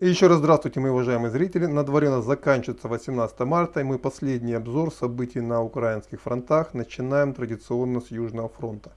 И еще раз здравствуйте, мои уважаемые зрители. На дворе у нас заканчивается 18 марта, и мы последний обзор событий на украинских фронтах начинаем традиционно с Южного фронта.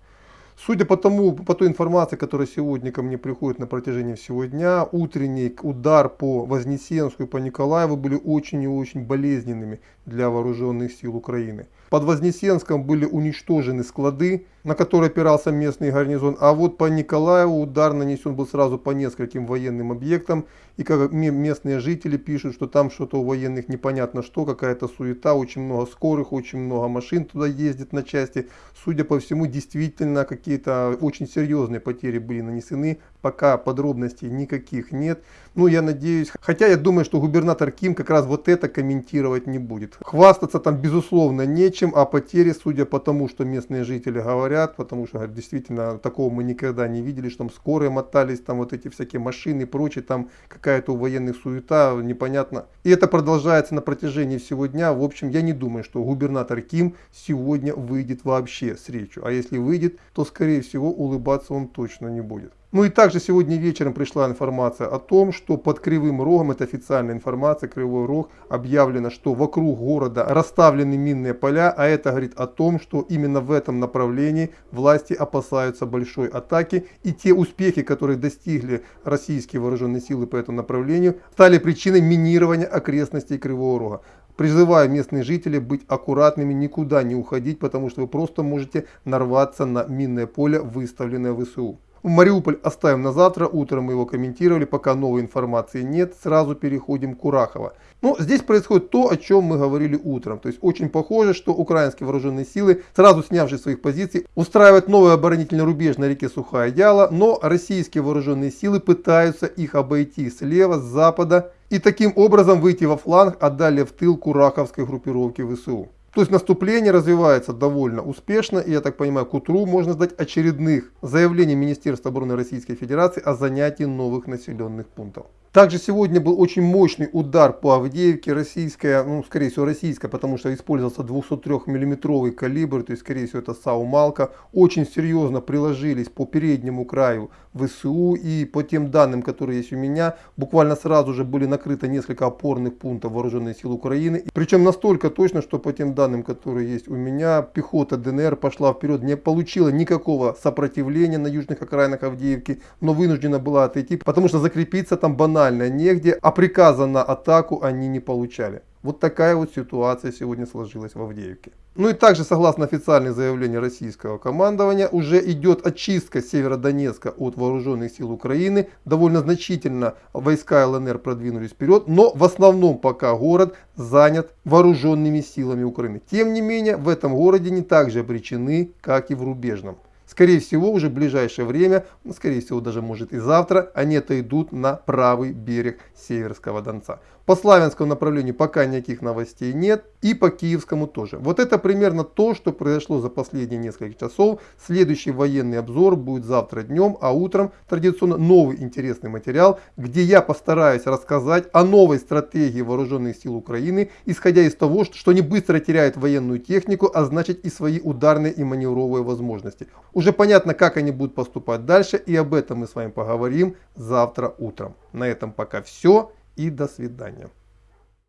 Судя по тому, по той информации, которая сегодня ко мне приходит на протяжении всего дня, утренний удар по Вознесенску и по Николаеву были очень и очень болезненными для вооруженных сил Украины. Под Вознесенском были уничтожены склады, на которые опирался местный гарнизон, а вот по Николаеву удар нанесен был сразу по нескольким военным объектам, и как местные жители пишут, что там что-то у военных непонятно что, какая-то суета, очень много скорых, очень много машин туда ездит на части. Судя по всему, действительно какие-то очень серьезные потери были нанесены, пока подробностей никаких нет. Ну, я надеюсь, хотя я думаю, что губернатор Ким как раз вот это комментировать не будет. Хвастаться там безусловно нечем, а потери, судя по тому, что местные жители говорят, потому что действительно такого мы никогда не видели, что там скорые мотались, там вот эти всякие машины и прочее, там какая-то у военных суета, непонятно. И это продолжается на протяжении всего дня. В общем, я не думаю, что губернатор Ким сегодня выйдет вообще с речью. А если выйдет, то скорее всего улыбаться он точно не будет. Ну и также сегодня вечером пришла информация о том, что под Кривым Рогом, это официальная информация, Кривой Рог, объявлено, что вокруг города расставлены минные поля, а это говорит о том, что именно в этом направлении власти опасаются большой атаки, и те успехи, которые достигли российские вооруженные силы по этому направлению, стали причиной минирования окрестностей Кривого Рога. Призываю местных жителей быть аккуратными, никуда не уходить, потому что вы просто можете нарваться на минное поле, выставленное ВСУ. Мариуполь оставим на завтра, утром мы его комментировали, пока новой информации нет, сразу переходим к Урахово. Но здесь происходит то, о чем мы говорили утром. То есть очень похоже, что украинские вооруженные силы, сразу снявшись своих позиций, устраивают новый оборонительный рубеж на реке Сухая Яла, но российские вооруженные силы пытаются их обойти слева, с запада и таким образом выйти во фланг, а далее в тыл Кураховской группировки ВСУ. То есть наступление развивается довольно успешно, и я так понимаю, к утру можно ждать очередных заявлений Министерства обороны Российской Федерации о занятии новых населенных пунктов. Также сегодня был очень мощный удар по Авдеевке, российская, ну скорее всего российская, потому что использовался 203 миллиметровый калибр, то есть скорее всего это САУ-Малка. Очень серьезно приложились по переднему краю ВСУ и по тем данным, которые есть у меня, буквально сразу же были накрыты несколько опорных пунктов вооруженных сил Украины. Причем настолько точно, что по тем данным, которые есть у меня, пехота ДНР пошла вперед, не получила никакого сопротивления на южных окраинах Авдеевки, но вынуждена была отойти, потому что закрепиться там банально банально негде, а приказа на атаку они не получали. Вот такая вот ситуация сегодня сложилась в Авдеевке. Ну и также, согласно официальным заявлению российского командования, уже идет очистка Северодонецка от вооруженных сил Украины. Довольно значительно войска ЛНР продвинулись вперед, но в основном пока город занят вооруженными силами Украины. Тем не менее, в этом городе не так же обречены, как и в рубежном. Скорее всего, уже в ближайшее время, скорее всего, даже может и завтра, они отойдут на правый берег Северского Донца. По славянскому направлению пока никаких новостей нет. И по киевскому тоже. Вот это примерно то, что произошло за последние несколько часов. Следующий военный обзор будет завтра днем, а утром традиционно новый интересный материал, где я постараюсь рассказать о новой стратегии вооруженных сил Украины, исходя из того, что они быстро теряют военную технику, а значит и свои ударные и маневровые возможности. Уже понятно, как они будут поступать дальше, и об этом мы с вами поговорим завтра утром. На этом пока все и до свидания.